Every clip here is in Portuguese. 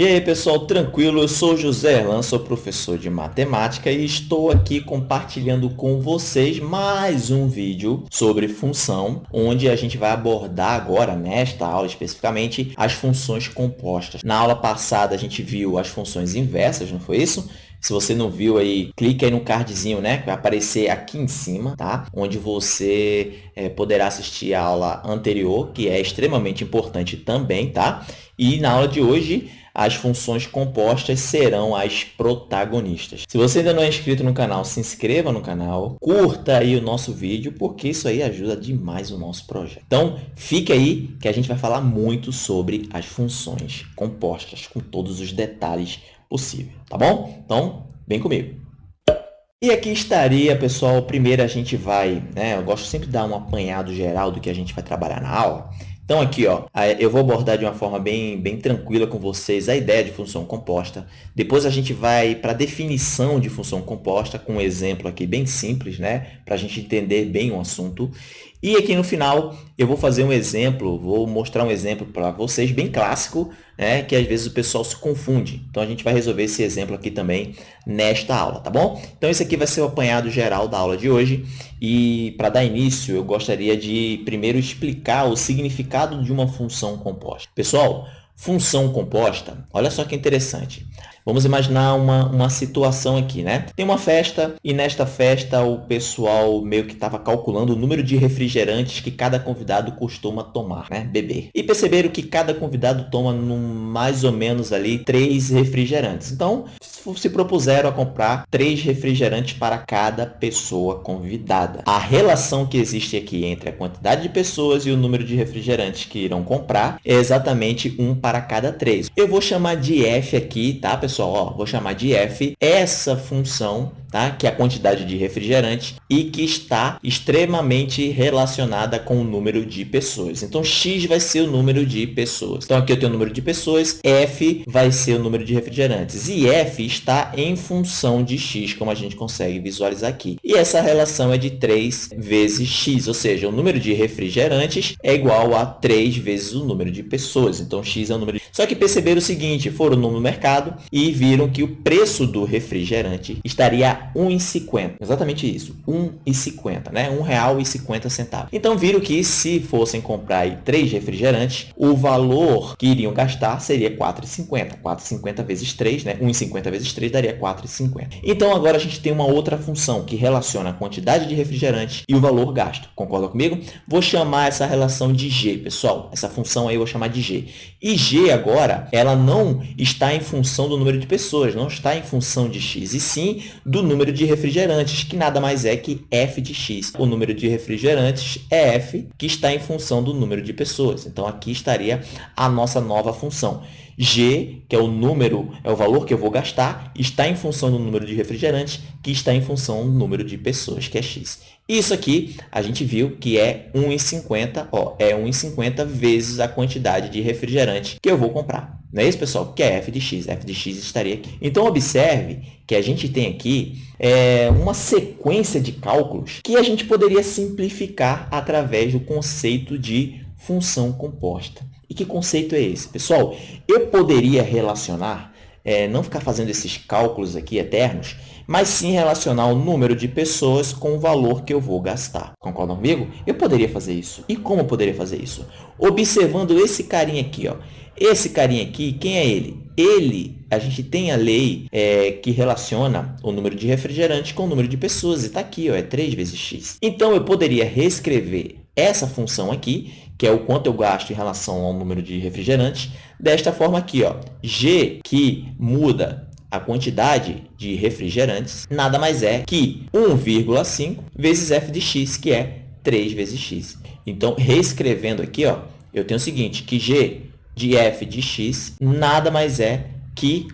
E aí pessoal, tranquilo? Eu sou José Erlan, sou professor de matemática e estou aqui compartilhando com vocês mais um vídeo sobre função, onde a gente vai abordar agora, nesta aula especificamente, as funções compostas. Na aula passada a gente viu as funções inversas, não foi isso? Se você não viu aí, clique aí no cardzinho, né? Que vai aparecer aqui em cima, tá? Onde você é, poderá assistir a aula anterior, que é extremamente importante também, tá? E na aula de hoje, as funções compostas serão as protagonistas. Se você ainda não é inscrito no canal, se inscreva no canal, curta aí o nosso vídeo, porque isso aí ajuda demais o nosso projeto. Então, fique aí que a gente vai falar muito sobre as funções compostas, com todos os detalhes possíveis, tá bom? Então, vem comigo. E aqui estaria, pessoal, primeiro a gente vai, né, eu gosto sempre de dar um apanhado geral do que a gente vai trabalhar na aula. Então, aqui, ó, eu vou abordar de uma forma bem, bem tranquila com vocês a ideia de função composta. Depois a gente vai para a definição de função composta com um exemplo aqui bem simples, né? Para a gente entender bem o assunto. E aqui no final eu vou fazer um exemplo, vou mostrar um exemplo para vocês bem clássico, né, que às vezes o pessoal se confunde. Então a gente vai resolver esse exemplo aqui também nesta aula, tá bom? Então esse aqui vai ser o apanhado geral da aula de hoje e para dar início eu gostaria de primeiro explicar o significado de uma função composta. Pessoal, função composta, olha só que interessante. Vamos imaginar uma, uma situação aqui, né? Tem uma festa e nesta festa o pessoal meio que estava calculando o número de refrigerantes que cada convidado costuma tomar, né? Beber. E perceberam que cada convidado toma num, mais ou menos ali três refrigerantes. Então, se propuseram a comprar três refrigerantes para cada pessoa convidada. A relação que existe aqui entre a quantidade de pessoas e o número de refrigerantes que irão comprar é exatamente um para cada três. Eu vou chamar de f aqui, tá, pessoal? Ó, vou chamar de f. Essa função tá? que é a quantidade de refrigerante e que está extremamente relacionada com o número de pessoas. Então, x vai ser o número de pessoas. Então, aqui eu tenho o número de pessoas, f vai ser o número de refrigerantes. E f está em função de x, como a gente consegue visualizar aqui. E essa relação é de 3 vezes x, ou seja, o número de refrigerantes é igual a 3 vezes o número de pessoas. Então, x é o número de... Só que perceberam o seguinte, foram no mercado e viram que o preço do refrigerante estaria 1,50. Exatamente isso, 1,50, né? R$ 1,50. Então, viram que se fossem comprar aí, três refrigerantes, o valor que iriam gastar seria 4,50. 4,50 vezes 3, né? 1,50 vezes 3 daria 4,50. Então, agora a gente tem uma outra função que relaciona a quantidade de refrigerante e o valor gasto. Concorda comigo? Vou chamar essa relação de G, pessoal. Essa função aí eu vou chamar de G. E G agora, ela não está em função do número de pessoas, não está em função de X, e sim do número de refrigerantes, que nada mais é que f de x. O número de refrigerantes é f, que está em função do número de pessoas. Então, aqui estaria a nossa nova função. G, que é o número, é o valor que eu vou gastar, está em função do número de refrigerantes, que está em função do número de pessoas, que é x. Isso aqui, a gente viu que é 1,50, ó, é 1,50 vezes a quantidade de refrigerante que eu vou comprar. Não é isso, pessoal? Que é f de x. f de x estaria aqui. Então, observe que a gente tem aqui é, uma sequência de cálculos que a gente poderia simplificar através do conceito de função composta. E que conceito é esse? Pessoal, eu poderia relacionar, é, não ficar fazendo esses cálculos aqui eternos, mas sim relacionar o número de pessoas com o valor que eu vou gastar. Concordam comigo? Eu poderia fazer isso. E como eu poderia fazer isso? Observando esse carinha aqui. Ó. Esse carinha aqui, quem é ele? Ele, a gente tem a lei é, que relaciona o número de refrigerantes com o número de pessoas. E está aqui, ó, é 3 vezes x. Então, eu poderia reescrever essa função aqui, que é o quanto eu gasto em relação ao número de refrigerantes, desta forma aqui, ó, g, que muda a quantidade de refrigerantes, nada mais é que 1,5 vezes f de x, que é 3 vezes x. Então, reescrevendo aqui, ó, eu tenho o seguinte, que g de f de x nada mais é que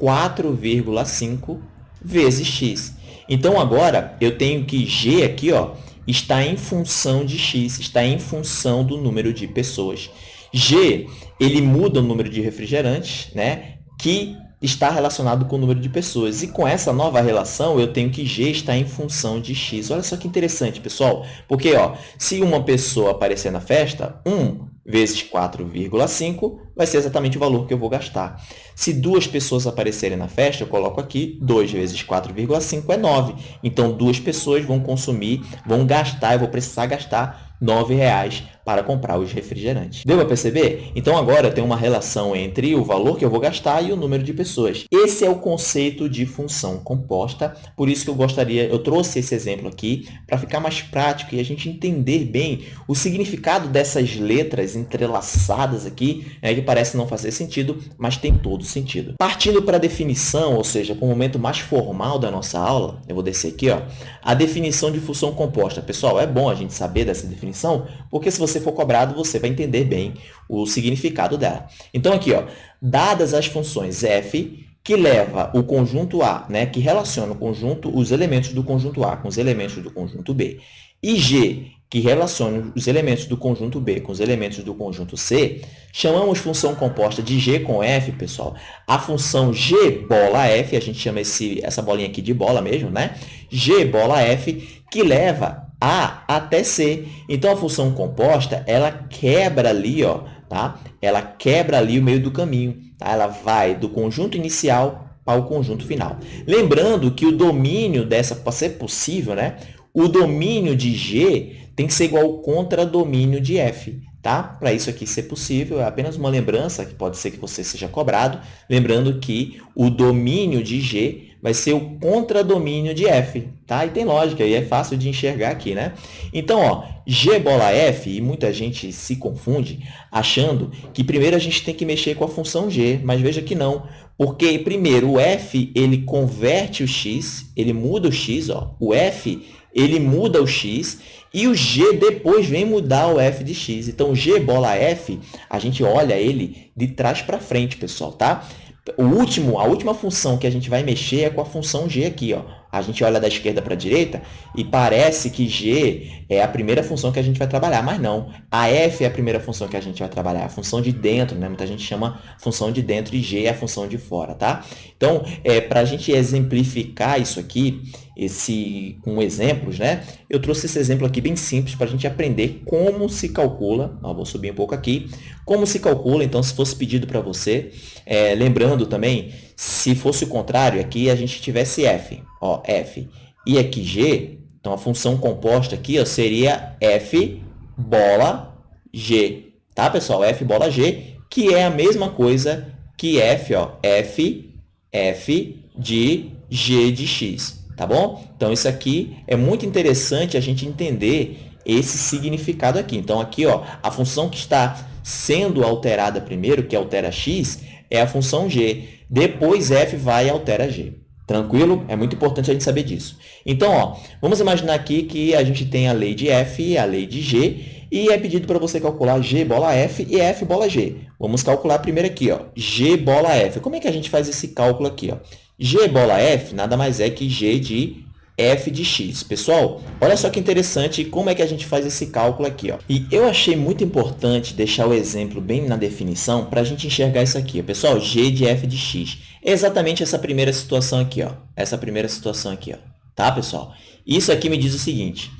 4,5 vezes x. Então, agora, eu tenho que g aqui ó, está em função de x, está em função do número de pessoas. G, ele muda o número de refrigerantes, né, que está relacionado com o número de pessoas. E com essa nova relação, eu tenho que G está em função de X. Olha só que interessante, pessoal. Porque ó, se uma pessoa aparecer na festa, 1 vezes 4,5 vai ser exatamente o valor que eu vou gastar. Se duas pessoas aparecerem na festa, eu coloco aqui 2 vezes 4,5 é 9. Então, duas pessoas vão consumir, vão gastar, eu vou precisar gastar R$ 9,00 para comprar os refrigerantes. Deu para perceber? Então, agora tem uma relação entre o valor que eu vou gastar e o número de pessoas. Esse é o conceito de função composta, por isso que eu gostaria, eu trouxe esse exemplo aqui para ficar mais prático e a gente entender bem o significado dessas letras entrelaçadas aqui, né, que parece não fazer sentido, mas tem todo sentido. Partindo para a definição, ou seja, para o momento mais formal da nossa aula, eu vou descer aqui, ó, a definição de função composta. Pessoal, é bom a gente saber dessa definição, porque se você for cobrado, você vai entender bem o significado dela. Então, aqui, ó, dadas as funções f, que leva o conjunto A, né, que relaciona o conjunto, os elementos do conjunto A com os elementos do conjunto B, e G, que relaciona os elementos do conjunto B com os elementos do conjunto C, chamamos função composta de G com F, pessoal. A função G bola F, a gente chama esse, essa bolinha aqui de bola mesmo, né? G bola F, que leva A até C. Então, a função composta, ela quebra ali, ó, tá? Ela quebra ali o meio do caminho, tá? Ela vai do conjunto inicial para o conjunto final. Lembrando que o domínio dessa, para ser possível, né? O domínio de G tem que ser igual ao contradomínio de f. Tá? Para isso aqui ser possível, é apenas uma lembrança, que pode ser que você seja cobrado, lembrando que o domínio de G vai ser o contradomínio de F, tá? E tem lógica, e é fácil de enxergar aqui, né? Então, ó, G bola F, e muita gente se confunde achando que primeiro a gente tem que mexer com a função G, mas veja que não, porque primeiro o F, ele converte o X, ele muda o X, ó, o F ele muda o x e o g depois vem mudar o f de x. Então, g bola f, a gente olha ele de trás para frente, pessoal, tá? O último, a última função que a gente vai mexer é com a função g aqui, ó. A gente olha da esquerda para a direita e parece que g é a primeira função que a gente vai trabalhar, mas não. A f é a primeira função que a gente vai trabalhar, a função de dentro, né? Muita gente chama função de dentro e g é a função de fora, tá? Então, é, para a gente exemplificar isso aqui, esse, com exemplos, né? Eu trouxe esse exemplo aqui bem simples para a gente aprender como se calcula, ó, vou subir um pouco aqui, como se calcula, então, se fosse pedido para você, é, lembrando também, se fosse o contrário, aqui a gente tivesse f, ó, f, e aqui g, então a função composta aqui ó, seria f bola g, tá, pessoal? f bola g, que é a mesma coisa que f, ó, f, f de g de x tá bom? Então, isso aqui é muito interessante a gente entender esse significado aqui. Então, aqui, ó, a função que está sendo alterada primeiro, que altera x, é a função g. Depois, f vai e altera g. Tranquilo? É muito importante a gente saber disso. Então, ó, vamos imaginar aqui que a gente tem a lei de f e a lei de g, e é pedido para você calcular g bola f e f bola g. Vamos calcular primeiro aqui, ó, g bola f. Como é que a gente faz esse cálculo aqui? Ó? G bola f nada mais é que g de f de x. Pessoal, olha só que interessante como é que a gente faz esse cálculo aqui. Ó. E eu achei muito importante deixar o exemplo bem na definição para a gente enxergar isso aqui. Pessoal, g de f de x. É exatamente essa primeira situação aqui. Ó. Essa primeira situação aqui. Ó. Tá, pessoal? Isso aqui me diz o seguinte.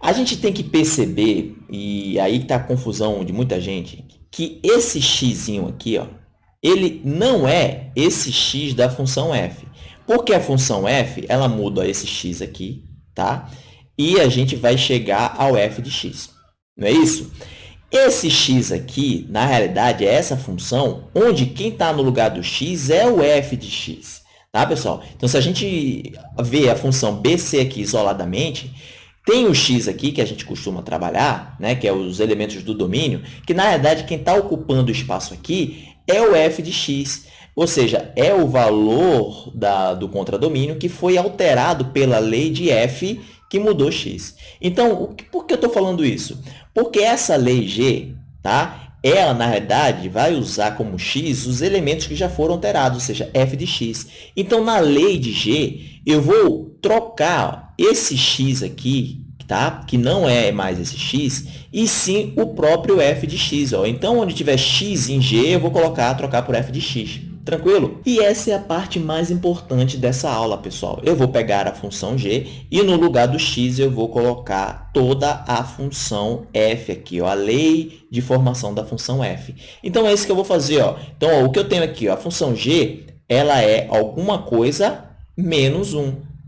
A gente tem que perceber, e aí está a confusão de muita gente, que esse x aqui, ó, ele não é esse x da função f. Porque a função f, ela muda esse x aqui, tá? E a gente vai chegar ao f de x. Não é isso? Esse x aqui, na realidade, é essa função onde quem está no lugar do x é o f de x. Tá, pessoal? Então, se a gente vê a função bc aqui isoladamente, tem o x aqui, que a gente costuma trabalhar, né, que é os elementos do domínio, que, na verdade, quem está ocupando o espaço aqui é o f de x, ou seja, é o valor da, do contradomínio que foi alterado pela lei de f que mudou x. Então, por que eu estou falando isso? Porque essa lei g, tá? ela, na verdade, vai usar como x os elementos que já foram alterados, ou seja, f de x. Então, na lei de g, eu vou trocar esse x aqui, tá? que não é mais esse x, e sim o próprio f de x. Ó. Então, onde tiver x em g, eu vou colocar, trocar por f de x. Tranquilo? E essa é a parte mais importante dessa aula, pessoal. Eu vou pegar a função g e no lugar do x eu vou colocar toda a função f aqui, ó, a lei de formação da função f. Então, é isso que eu vou fazer. Ó. Então, ó, o que eu tenho aqui, ó, a função g, ela é alguma coisa menos 1.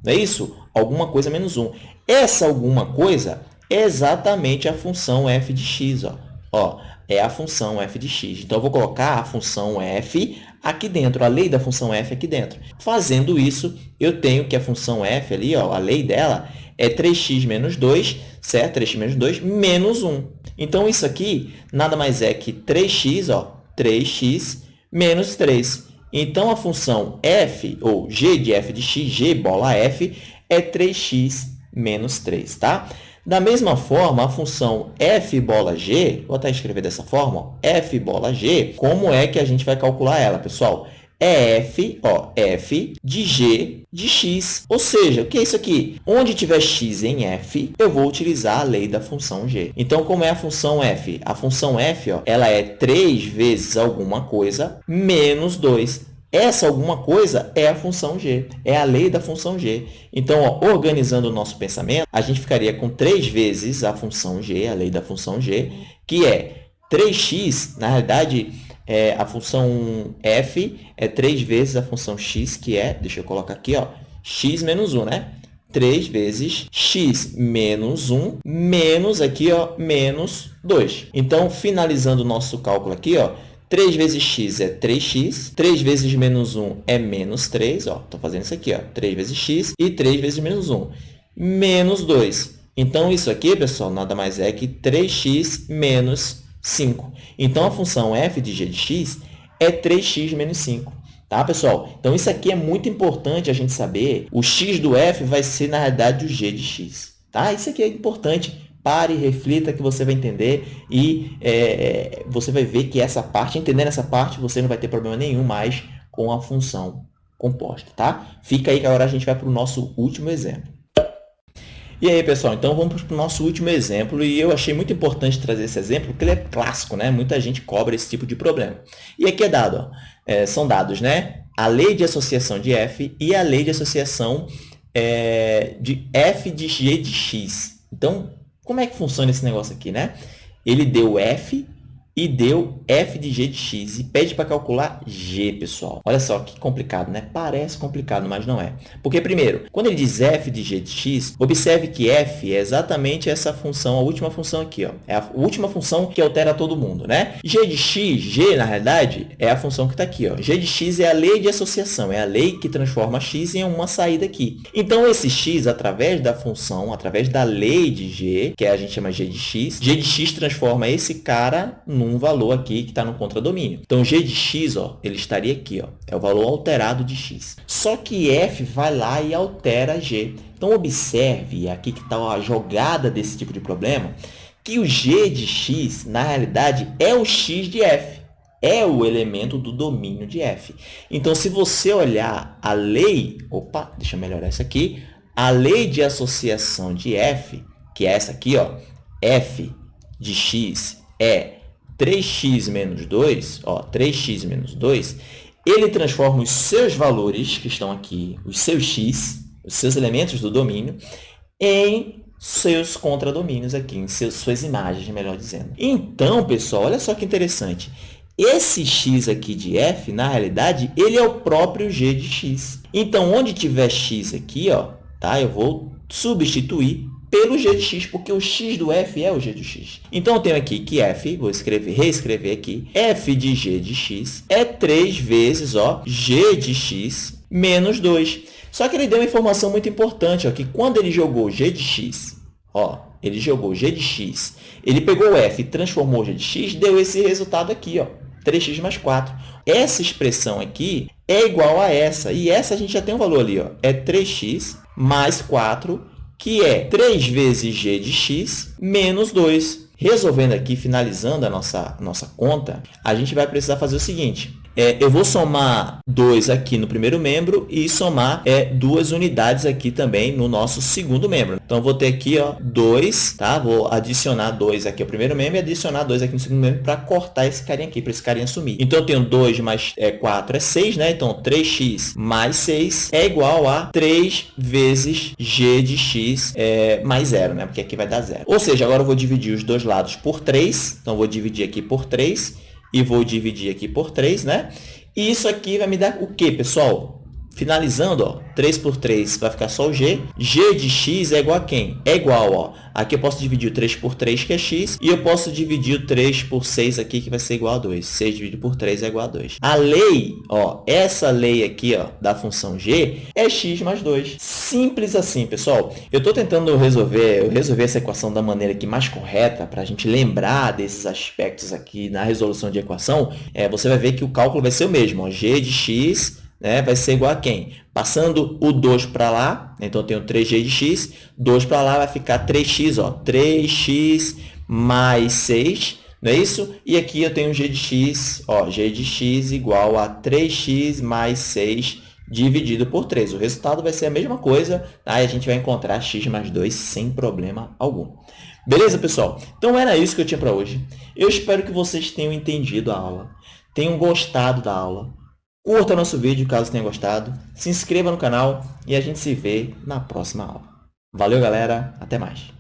Não é isso? Alguma coisa menos 1. Essa alguma coisa é exatamente a função f de x. Ó. Ó, é a função f de x. Então, eu vou colocar a função f aqui dentro, a lei da função f aqui dentro. Fazendo isso, eu tenho que a função f ali, ó, a lei dela, é 3x menos 2, certo? 3x menos 2 menos 1. Então, isso aqui nada mais é que 3x, ó, 3x menos 3. Então, a função f, ou g de f de x, g bola f, é 3x menos 3, tá? Da mesma forma, a função f bola g, vou até escrever dessa forma, ó, f bola g, como é que a gente vai calcular ela, pessoal? É f, ó, f de g de x. Ou seja, o que é isso aqui? Onde tiver x em f, eu vou utilizar a lei da função g. Então, como é a função f? A função f ó, ela é 3 vezes alguma coisa menos 2. Essa alguma coisa é a função g, é a lei da função g. Então, ó, organizando o nosso pensamento, a gente ficaria com 3 vezes a função g, a lei da função g, que é 3x, na realidade, é, a função f é 3 vezes a função x, que é, deixa eu colocar aqui, ó, x menos 1, né? 3 vezes x menos 1, menos aqui, ó, menos 2. Então, finalizando o nosso cálculo aqui, ó, 3 vezes x é 3x, 3 vezes menos 1 é menos 3, ó, estou fazendo isso aqui, ó, 3 vezes x e 3 vezes menos 1, menos 2. Então, isso aqui, pessoal, nada mais é que 3x menos 5. Então, a função f de g de x é 3x menos 5. Tá, pessoal? Então, isso aqui é muito importante a gente saber. O x do f vai ser, na realidade, o g de x. Tá? Isso aqui é importante Pare, reflita que você vai entender e é, você vai ver que essa parte, entendendo essa parte, você não vai ter problema nenhum mais com a função composta, tá? Fica aí que agora a gente vai para o nosso último exemplo. E aí, pessoal, então vamos para o nosso último exemplo e eu achei muito importante trazer esse exemplo porque ele é clássico, né? Muita gente cobra esse tipo de problema. E aqui é dado, ó, é, são dados, né? A lei de associação de f e a lei de associação é, de f de g de x. Então, como é que funciona esse negócio aqui, né? Ele deu f e deu f de g de x e pede para calcular g, pessoal. Olha só que complicado, né? Parece complicado, mas não é. Porque, primeiro, quando ele diz f de g de x, observe que f é exatamente essa função, a última função aqui. Ó. É a última função que altera todo mundo, né? g de x, g, na realidade, é a função que está aqui. Ó. g de x é a lei de associação, é a lei que transforma x em uma saída aqui. Então, esse x, através da função, através da lei de g, que a gente chama g de x, g de x transforma esse cara num um valor aqui que está no contradomínio. Então, g de x, ó, ele estaria aqui, ó, é o valor alterado de x. Só que f vai lá e altera g. Então, observe, aqui que está a jogada desse tipo de problema, que o g de x, na realidade, é o x de f. É o elemento do domínio de f. Então, se você olhar a lei... Opa, deixa eu melhorar isso aqui. A lei de associação de f, que é essa aqui, ó, f de x é 3x menos 2, ó, 3x menos 2, ele transforma os seus valores, que estão aqui, os seus x, os seus elementos do domínio, em seus contradomínios aqui, em seus, suas imagens, melhor dizendo. Então, pessoal, olha só que interessante. Esse x aqui de f, na realidade, ele é o próprio g de x. Então, onde tiver x aqui, ó, tá? eu vou substituir pelo g de x, porque o x do f é o g de x. Então, eu tenho aqui que f, vou escrever, reescrever aqui, f de g de x é 3 vezes ó, g de x menos 2. Só que ele deu uma informação muito importante, ó, que quando ele jogou g de x, ó, ele jogou g de x, ele pegou o f e transformou g de x, deu esse resultado aqui, ó, 3x mais 4. Essa expressão aqui é igual a essa, e essa a gente já tem um valor ali, ó, é 3x mais 4 que é 3 vezes g de x menos 2. Resolvendo aqui, finalizando a nossa, nossa conta, a gente vai precisar fazer o seguinte. É, eu vou somar 2 aqui no primeiro membro e somar é, duas unidades aqui também no nosso segundo membro. Então, vou ter aqui 2, tá? Vou adicionar 2 aqui ao primeiro membro e adicionar 2 aqui no segundo membro para cortar esse carinha aqui, para esse carinha sumir. Então, eu tenho 2 mais é, 4 é 6, né? Então, 3x mais 6 é igual a 3 vezes g de x é, mais 0, né? Porque aqui vai dar 0. Ou seja, agora eu vou dividir os dois lados por 3. Então, vou dividir aqui por 3 e vou dividir aqui por 3, né? E isso aqui vai me dar o quê, pessoal? Finalizando, ó, 3 por 3 vai ficar só o g. g de x é igual a quem? É igual, ó, aqui eu posso dividir o 3 por 3, que é x, e eu posso dividir o 3 por 6 aqui, que vai ser igual a 2. 6 dividido por 3 é igual a 2. A lei, ó, essa lei aqui, ó, da função g é x mais 2. Simples assim, pessoal. Eu estou tentando resolver, resolver essa equação da maneira aqui mais correta, para a gente lembrar desses aspectos aqui na resolução de equação. É, você vai ver que o cálculo vai ser o mesmo, ó, g de x né, vai ser igual a quem? Passando o 2 para lá, então eu tenho 3g de x, 2 para lá vai ficar 3x, ó, 3x mais 6, não é isso? E aqui eu tenho g de x, ó, g de x igual a 3x mais 6 dividido por 3. O resultado vai ser a mesma coisa, tá? e a gente vai encontrar x mais 2 sem problema algum. Beleza, pessoal? Então, era isso que eu tinha para hoje. Eu espero que vocês tenham entendido a aula, tenham gostado da aula. Curta nosso vídeo caso tenha gostado, se inscreva no canal e a gente se vê na próxima aula. Valeu, galera. Até mais.